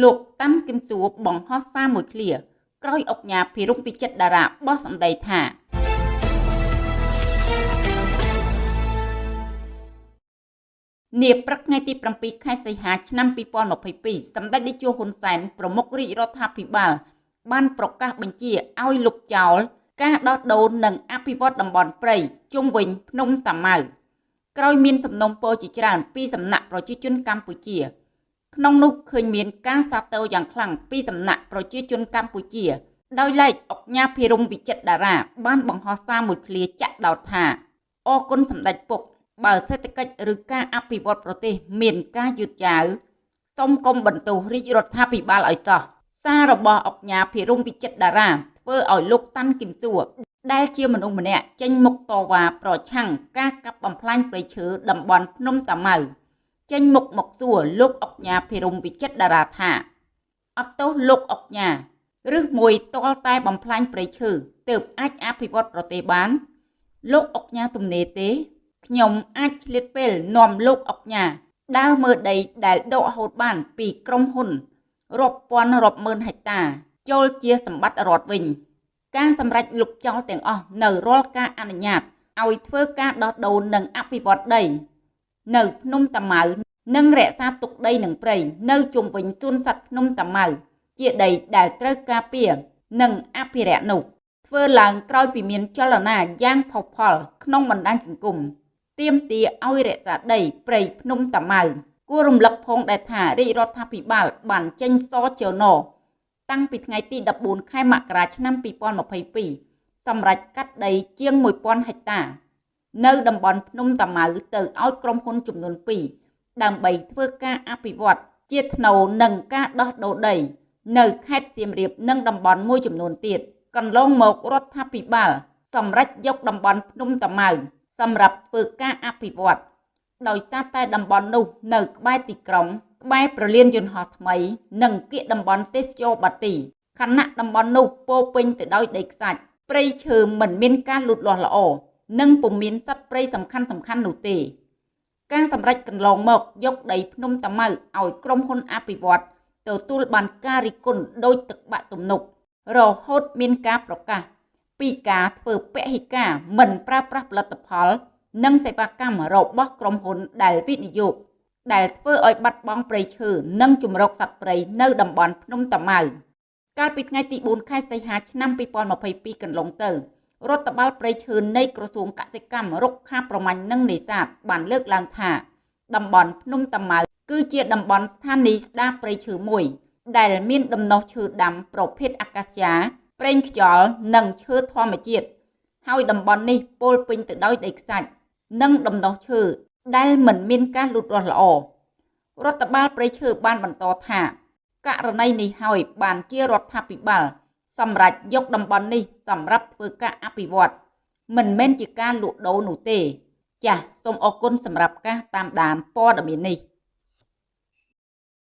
លោកតាន់គឹមសួរបង្ហោះសារមួយឃ្លាក្រោយអុកញ៉ាភិរុងវិចិត្រតារាបោះសម្ដីថានាព្រឹកថ្ងៃទី7ខែសីហាឆ្នាំ2022សម្ដេចនាយកហ៊ុនសែនប្រមុខរាជរដ្ឋាភិបាល បានប្រកាសបញ្ជាឲ្យលុបចោលការដោះដូរនិងអភិវឌ្ឍតំបន់ព្រៃជុំវិញភ្នំតាម៉ៅក្រោយមានសំណុំពរជាច្រើនពីសំណាក់ប្រជាជនកម្ពុជា ក្នុងនោះឃើញមានការសាទរយ៉ាងខ្លាំងពីសំណាក់ប្រជាជនកម្ពុជា ដោយឡែកអុកញ៉ាភិរមវិចិត្រតារា បានបង្ហោះសារមួយឃ្លាចាក់ដោតថាអរគុណសម្ដេចពុក បើសេដ្ឋកិច្ចឬការអភិវឌ្ឍប្រទេសមានការយឺតយ៉ាវសូមកុំបន្ទោសរាជរដ្ឋាភិបាលឲ្យសោះសាររបស់អុកញ៉ាភិរមវិចិត្រតារាធ្វើឲ្យលោកតាន់គឹមសួរដែលជាមនុស្សម្នាក់ចេញមុខតវ៉ាប្រឆាំងការកាប់បំផ្លាញព្រៃឈើតំបន់ភ្នំតាម៉ៅ ចេញមុខមកសួរលោកអុកញ៉ាភិរមវិចិត្រតារាថាអត់ទោសលោកអុកញ៉ាឬមួយតលតែបំផ្លាញព្រៃឈើទើបអាចអភិវឌ្ឍប្រទេសបាន លោកអុកញ៉ាទំនេរទេខ្ញុំអាចឆ្លៀតពេលនាំលោកអុកញ៉ាដើរមើលដីដែលដកហូតបានពីក្រុមហ៊ុនរាប់ពាន់រាប់ម៉ឺនហិកតាចូលជាសម្បត្តិរដ្ឋវិញ ការសម្រេចលុបចោលទាំងអស់នៅរាល់ការអនុញ្ញាតឲ្យធ្វើការដោះដូរនិងអភិវឌ្ឍដី នៅភ្នំតាម៉ៅ និងរក្សាទុកដីនិងព្រៃនៅជុំវិញសួនសត្វភ្នំតាម៉ៅជាដីដែលត្រូវការពារនិងអភិរក្សនោះធ្វើឡើងក្រោយពីមានចលនាយ៉ាងផុសផុលក្នុងបណ្ដាញសង្គមទាមទារឲ្យរក្សាដីព្រៃភ្នំតាម៉ៅគួររំលឹកផងដែរថារាជរដ្ឋាភិបាលបានចេញសចនតាំងពីថ្ងៃទី14ខែមករាឆ្នាំ2022សម្រាប់កាត់ដីជាង1000ហិកតា នៅតំបន់ភ្នំតាម៉ៅទៅឲ្យក្រុមហ៊ុនចំនួន2 ដើម្បីធ្វើការអភិវឌ្ឍជាថ្នូរនឹងការដោះដូរដី នៅខេត្តសៀមរាបនិងតំបន់មួយចំនួនទៀតកន្លងមករដ្ឋាភិបាលសម្រេចយកតំបន់ភ្នំតាម៉ៅសម្រាប់ធ្វើការអភិវឌ្ឍដោយសារតែតំបន់នោះនៅក្បែរទីក្រុងក្បែរប្រលានយន្តហោះថ្មី និងគៀកតំបន់ទេសចរបាទីខណៈតំបន់នោះពោពេញទៅដោយដីខ្សាច់ព្រៃឈើមិនមានការលូតលាស់ល្អនិងពុំមានសត្វព្រៃសំខាន់សំខាន់នោះទេ ការសម្រេចកន្លងមកយកដីភ្នំតាម៉ៅឲ្យក្រុមហ៊ុនអភិវឌ្ឍទទួលបានការរិះគន់ដោយទឹកបាក់ទំនប់រហូតមានការប្រកាសពីការធ្វើពហិការមិនប្រើប្រាស់ផលិតផល និងសេវាកម្មរបស់ក្រុមហ៊ុនដែលវិនិយោគដែលធ្វើឲ្យបាត់បង់ព្រៃឈើនិងជំរកសត្វព្រៃនៅតំបន់ភ្នំតាម៉ៅកាលពីថ្ងៃទី4ខែសីហាឆ្នាំ2022កន្លងទៅ រដ្ឋបាលព្រៃឈើនៃក្រសួងកសិកម្មរុក្ខាប្រមាញ់និងនេសាទបានលើកឡើងថា តំបន់ភ្នំតាម៉ៅគឺជាតំបន់ស្ថានីយស្ដារព្រៃឈើមួយ ដែលមានដំណោះឈើដាំប្រភេទអាកាសយ៉ាប្រេងខ្យល់និងឈើធម្មជាតិហើយតំបន់នេះពោលពេញទៅដោយដីខ្សាច់និងដំណោះឈើដែលមិនមានការលូតលាស់ល្អរដ្ឋបាលព្រៃឈើបានបន្តថាករណីនេះហើយបានជារដ្ឋាភិបាល សម្រាប់យកតំបន់នេះសម្រាប់ធ្វើការអភិវឌ្ឍមិនមែនជាការលក់ដូរនោះទេ ចាសសូមអរគុណសម្រាប់ការតាមដានព័ត៌មាននេះ